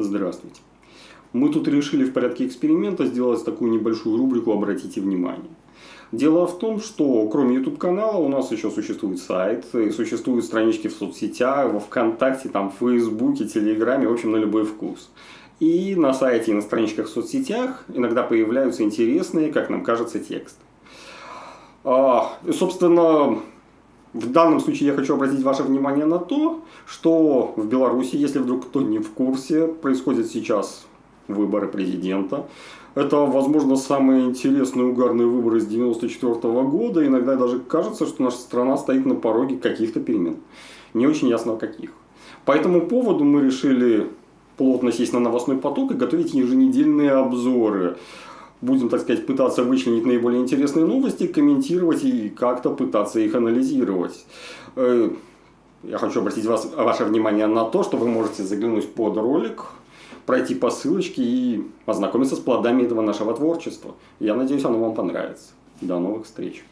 Здравствуйте. Мы тут решили в порядке эксперимента сделать такую небольшую рубрику «Обратите внимание». Дело в том, что кроме YouTube-канала у нас еще существует сайт, и существуют странички в соцсетях, во Вконтакте, там, в Фейсбуке, Телеграме, в общем, на любой вкус. И на сайте и на страничках в соцсетях иногда появляются интересные, как нам кажется, тексты. А, собственно, в данном случае я хочу обратить ваше внимание на то, что в Беларуси, если вдруг кто не в курсе, происходят сейчас выборы президента. Это, возможно, самые интересные угарные выборы с 1994 года. Иногда даже кажется, что наша страна стоит на пороге каких-то перемен. Не очень ясно каких. По этому поводу мы решили плотно сесть на новостной поток и готовить еженедельные обзоры. Будем, так сказать, пытаться вычленить наиболее интересные новости, комментировать и как-то пытаться их анализировать. Э, я хочу обратить вас, ваше внимание на то, что вы можете заглянуть под ролик, пройти по ссылочке и ознакомиться с плодами этого нашего творчества. Я надеюсь, оно вам понравится. До новых встреч!